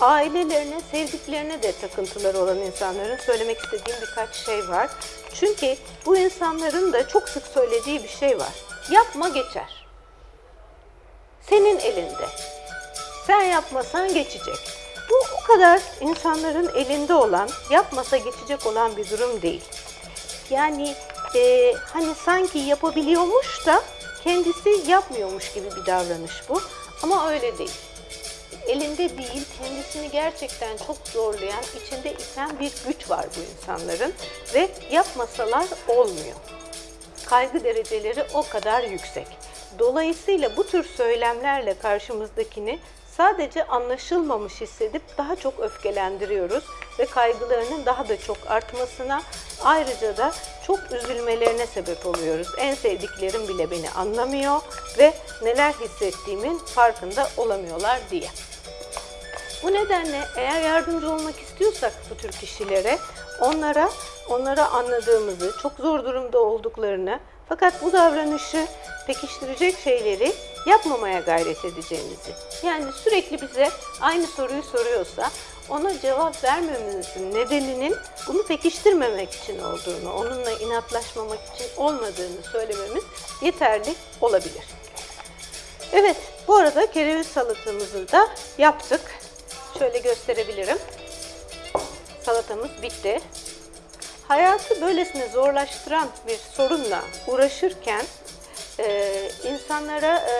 ailelerine, sevdiklerine de takıntıları olan insanların söylemek istediğim birkaç şey var. Çünkü bu insanların da çok sık söylediği bir şey var. Yapma geçer. Senin elinde. Sen yapmasan geçecek. Bu o kadar insanların elinde olan, yapmasa geçecek olan bir durum değil. Yani e, hani sanki yapabiliyormuş da kendisi yapmıyormuş gibi bir davranış bu. Ama öyle değil. Elinde değil, kendisini gerçekten çok zorlayan, içinde iten bir güç var bu insanların ve yapmasalar olmuyor. Kaygı dereceleri o kadar yüksek. Dolayısıyla bu tür söylemlerle karşımızdakini sadece anlaşılmamış hissedip daha çok öfkelendiriyoruz ve kaygılarının daha da çok artmasına ayrıca da çok üzülmelerine sebep oluyoruz. En sevdiklerim bile beni anlamıyor ve neler hissettiğimin farkında olamıyorlar diye. Bu nedenle eğer yardımcı olmak istiyorsak bu tür kişilere onlara onlara anladığımızı, çok zor durumda olduklarını fakat bu davranışı pekiştirecek şeyleri yapmamaya gayret edeceğimizi. Yani sürekli bize aynı soruyu soruyorsa ona cevap vermememizin nedeninin bunu pekiştirmemek için olduğunu, onunla inatlaşmamak için olmadığını söylememiz yeterli olabilir. Evet, bu arada kereviz salatamızı da yaptık. Şöyle gösterebilirim. Salatamız bitti. Hayatı böylesine zorlaştıran bir sorunla uğraşırken e, insanlara e,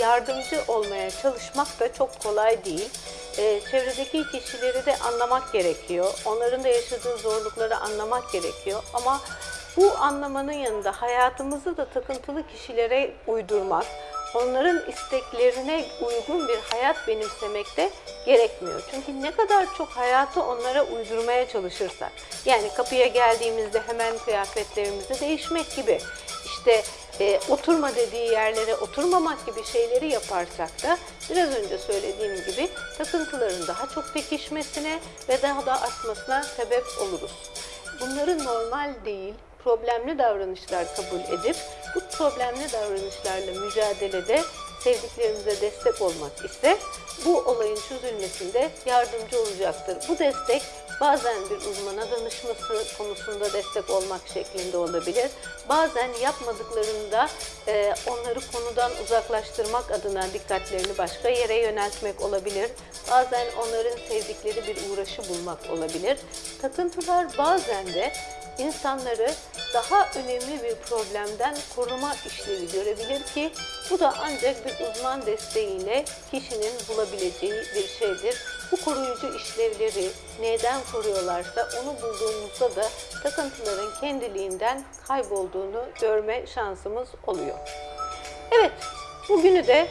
yardımcı olmaya çalışmak da çok kolay değil. E, çevredeki kişileri de anlamak gerekiyor. Onların da yaşadığı zorlukları anlamak gerekiyor. Ama bu anlamanın yanında hayatımızı da takıntılı kişilere uydurmak, onların isteklerine uygun bir hayat benimsemek de gerekmiyor. Çünkü ne kadar çok hayatı onlara uydurmaya çalışırsak, yani kapıya geldiğimizde hemen kıyafetlerimizi değişmek gibi, işte e, oturma dediği yerlere oturmamak gibi şeyleri yaparsak da biraz önce söylediğim gibi takıntıların daha çok pekişmesine ve daha da artmasına sebep oluruz. Bunları normal değil, problemli davranışlar kabul edip bu problemli davranışlarla mücadelede sevdiklerimize destek olmak ise bu olayın çözülmesinde yardımcı olacaktır. Bu destek bazen bir uzmana danışması konusunda destek olmak şeklinde olabilir. Bazen yapmadıklarında e, onları konudan uzaklaştırmak adına dikkatlerini başka yere yöneltmek olabilir. Bazen onların sevdikleri bir uğraşı bulmak olabilir. Takıntılar bazen de insanları daha önemli bir problemden koruma işlevi görebilir ki bu da ancak bir uzman desteğiyle kişinin bulabileceği bir şeydir. Bu koruyucu işlevleri neden koruyorlarsa onu bulduğumuzda da takıntıların kendiliğinden kaybolduğunu görme şansımız oluyor. Evet, bugünü de